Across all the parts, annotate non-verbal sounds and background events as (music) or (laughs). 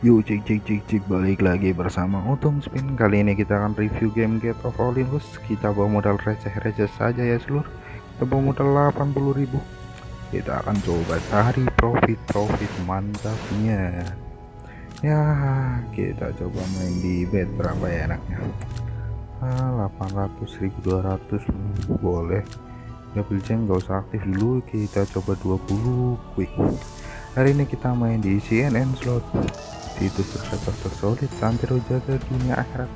Yuk cik cik cik cik balik lagi bersama Untung Spin. Kali ini kita akan review game Get of Olympus. Kita bawa modal receh-receh saja ya seluruh Kita bawa modal 80.000 Kita akan coba cari profit-profit mantapnya Ya kita coba main di bet berapa ya enaknya? Ah, 800 1200 boleh. Double jam gak usah aktif dulu. Kita coba 20 quick hari ini kita main di CNN slot situs tercatat tersolid santero jaga dunia akhirat.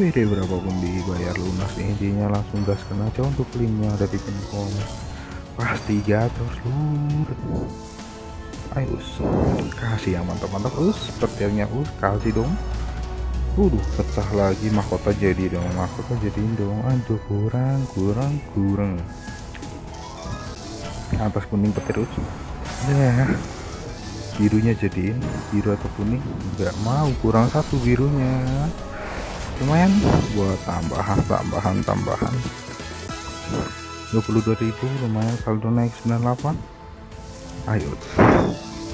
WD berapapun dibayar lunas intinya langsung gaskan aja untuk linknya ada di pin pasti gator seluruh. Ayo us. Kasih yang mantap-mantap us. Petirnya us. Kasih dong. Waduh pecah lagi mahkota jadi dong mahkota jadi dong. Aduh kurang kurang kurang. Atas kuning petir us. Ya birunya jadiin biru atau kuning nggak mau kurang satu birunya. Lumayan buat tambahan. tambahan tambahan 22.000 lumayan. Saldo naik 98 ayo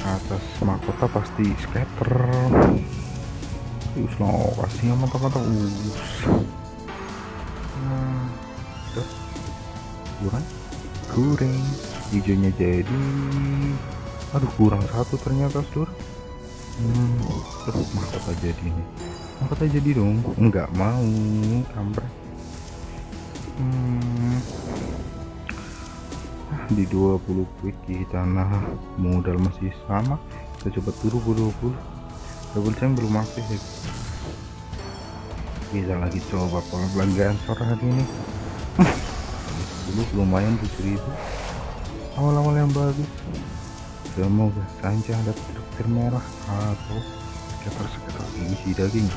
atas mahkota pasti scatter. Us no kasih yang mantap-mantap us. Nah, kurang. Kurang. Hijaunya jadi aduh kurang satu ternyata sur. Hmm, terus mahkota jadi nih mahkota jadi dong? Enggak mau kampret hmm, di 20 quick kita nah modal masih sama. Kita coba turun ke 20 double jam belum aktif ya. Bisa lagi coba kalau pelanggan sore hari ini. (laughs) Dulu lumayan 7000 awal-awal yang bagus semoga saja ada traktir merah. Atau sekitar-sekitar isi daging.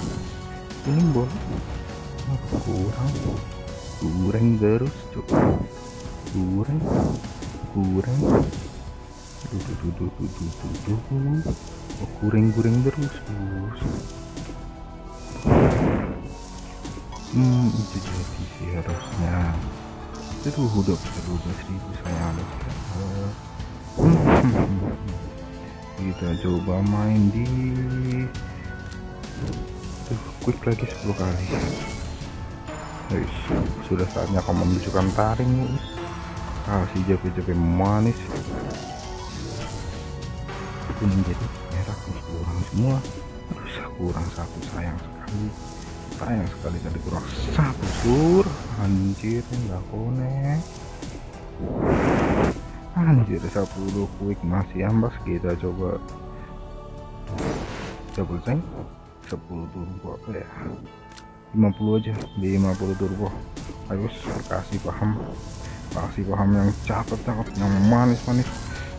Kuning boleh kurang. Kurang terus cok kurang kurang oh, kurang kurang terus hmm itu jadi sih harusnya. Itu udah 12 ribu saya harus (laughs) kita coba main di Tuh, quick lagi 10 kali. Guys sudah saatnya kamu menunjukkan taring guys kasih jape-jape manis. Kuning jadi merah kurang semua. Terus kurang satu sayang sekali. Sayang sekali tadi kurang satu sur. Anjir nggak konek anjir 10 quick masih ambas kita coba. Double tank 10 turbo ya. 50 aja di 50 turbo. Ayo kasih paham. Kasih paham yang cakep cakep yang manis manis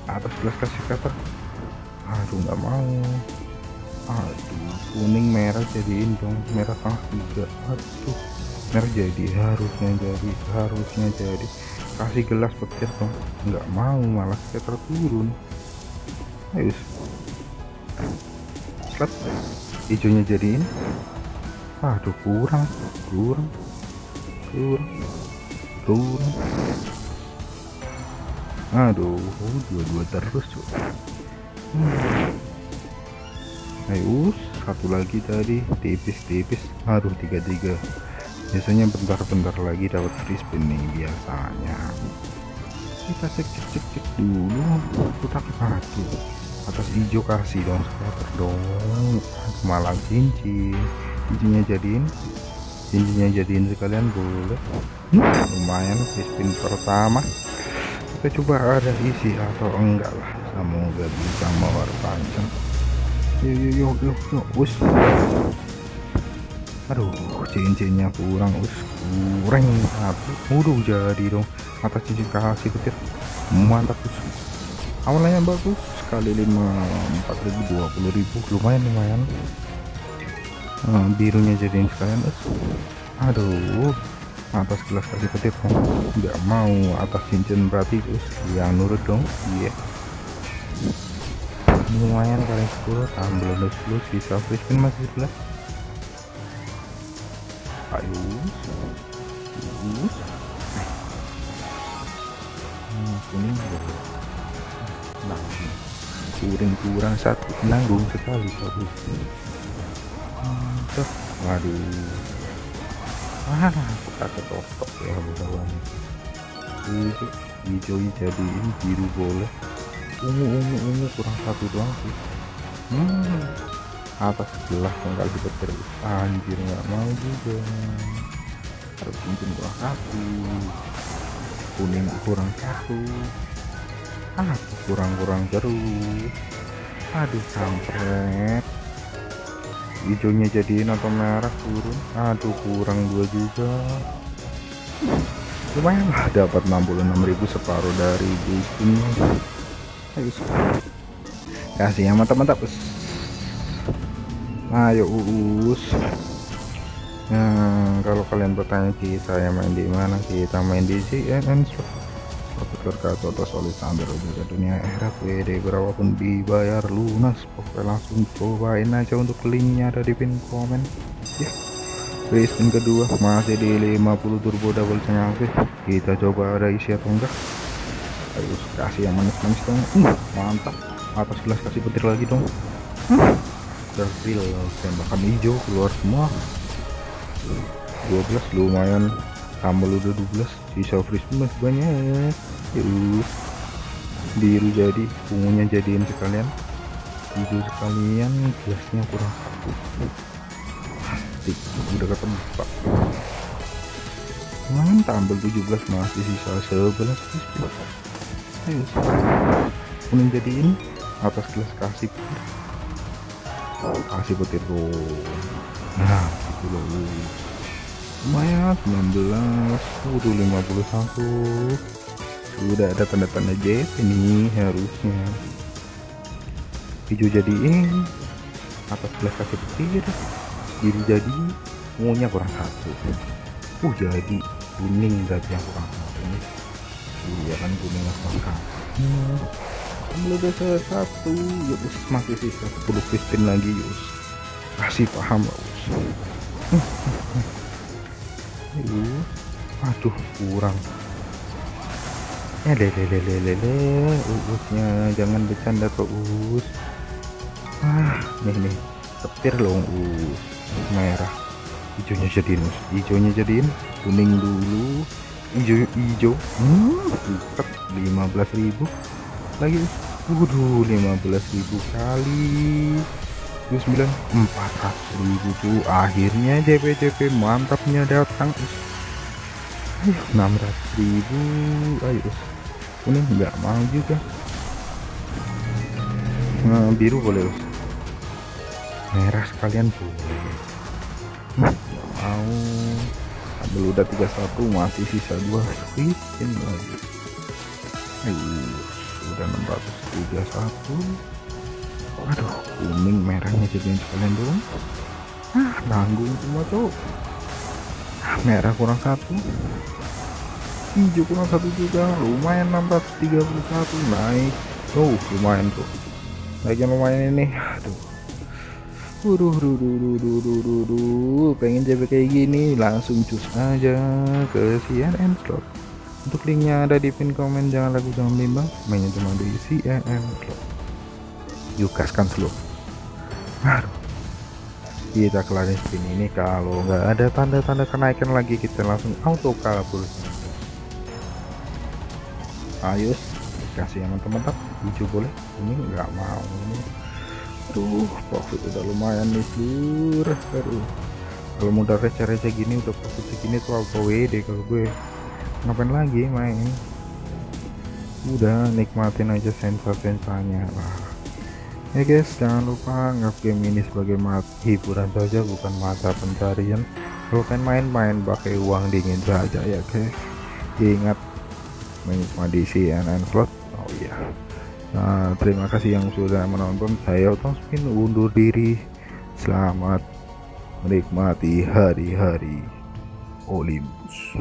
atas gelas kasih kata aduh nggak mau. Aduh kuning merah jadiin dong. Merah tengah tiga. Aduh merah jadi harusnya jadi harusnya jadi kasih gelas petir dong nggak mau malah kita turun ayo. Slet. Hijaunya jadiin aduh kurang. Kurang. Kurang. Kurang aduh dua-dua terus cuy hmm. ayo satu lagi tadi. Tipis-tipis. Aduh tiga-tiga biasanya bentar-bentar lagi dapat free spin nih biasanya. Kita cek cek cek cek dulu putar aduh atas hijau kasih dong scatter dong malah cincin. Cincinnya jadiin. Cincinnya jadiin sekalian boleh. Lumayan free spin pertama. Kita coba ada isi atau enggak lah. Semoga bisa mawar panjang yuk yuk yuk yuk. Yuk aduh cincinnya kurang us kurang udah jadi dong. Atas cincin kasih petir mantap us awalnya bagus kali 5 4000 lumayan lumayan. Nah, birunya jadiin sekalian us aduh atas gelas kasih petir dong nggak mau atas cincin berarti us yang nurut dong. Iya. Yeah. lumayan kali 10 tambah 10 sisa free spin masih 11 ayo terus nah kuning kurang satu nanggung sekali bagus mantap waduh mana aku kakek totok ya kawan hijau hijau jadiin biru boleh ungu ungu ungu kurang satu doang sih. Hmm atas sebelah tinggal dipetir anjir nggak mau juga. Harus cincin kurang satu kuning kurang satu. Ah kurang-kurang terus. Aduh kampret. Hijaunya jadiin atau merah turun. Aduh kurang dua juga. Lumayan lah dapat 66.000 separuh dari boostingnya ayo kasih ya mantap-mantap ayo uus. Nah kalau kalian bertanya kita yang main di mana? Kita main di CNN berkata atau solid sambil juga dunia akhirat WD berapapun dibayar lunas. Pokoknya langsung cobain aja untuk linknya ada di pin komen. Ya. Spin kedua masih di 50 turbo double cengangke kita coba ada isi atau enggak? Ayo kasih yang manis-manis dong. Uh, mantap. Atas gelas kasih petir lagi dong. Uh, terfil tembakan hijau keluar semua. 12 lumayan. Tambah udah 12 sisa freeze masih banyak. Yuk biru jadi ungunya jadiin sekalian. Hijau sekalian gelasnya kurang satu. Plastik udah ketemu pak. Lumayan tambah 17 masih sisa 11 ayo kuning jadiin atas gelas kasih kasih petir tuh nah. Itu loh. Lumayan 19 udah 51 sudah ada tanda-tanda JP ini harusnya. Hijau jadiin atas belas kasih petir. Biru jadi ungunya kurang satu. Uh jadi kuning berarti yang kurang satu iya kan kuning kurang satu belum udah satu ya us masih sisa. 10 piston lagi us kasih paham us aduh kurang. Ya lele lele uusnya jangan bercanda kok us ah nih nih. Petir loh us merah. Hijaunya jadiin us hijaunya jadiin kuning dulu. Hijau hijau. Hmm, 15.000 lagi. Waduh 15.000 kali. 29 400.000 tuh akhirnya JP JP mantapnya datang. Ayo 600.000 ayo kuning nggak mau juga. Nah, biru boleh us merah sekalian boleh. Hmm, mau. Ambil udah 31 masih sisa dua spin lagi. Ayo udah 631 aduh kuning merahnya jadi sekalian dong ah nanggung semua tuh merah kurang satu. Hijau kurang satu juga. Lumayan 631 naik. Oh lumayan tuh naiknya lumayan ini. Aduh. Waduh, duh, duh, duh, duh, duh, duh, duh. pengen JP kayak gini langsung cus aja ke CNN slot untuk linknya ada di pin komen jangan lagu jangan bimbang. Mainnya cuma di CNN slot yuk gaskan slow. Aduh. Kita kelarin spin ini kalau nggak ada tanda-tanda kenaikan lagi kita langsung auto kabur. Ayo kasih yang teman-teman. Hijau boleh. Ini nggak mau. Tuh profit udah lumayan nih aduh. Kalau modal receh-receh gini udah profit segini tuh auto WD kalau gue ngapain lagi main? Udah nikmatin aja sensor-sensornya lah. Ya guys jangan lupa anggap game ini sebagai hiburan saja bukan mata pencarian. Kalau kalian main-main pakai uang dingin saja ya guys. Ingat menikmati CNN slot. Oh iya. Nah terima kasih yang sudah menonton. Saya Otong Spin undur diri. Selamat menikmati hari-hari Olympus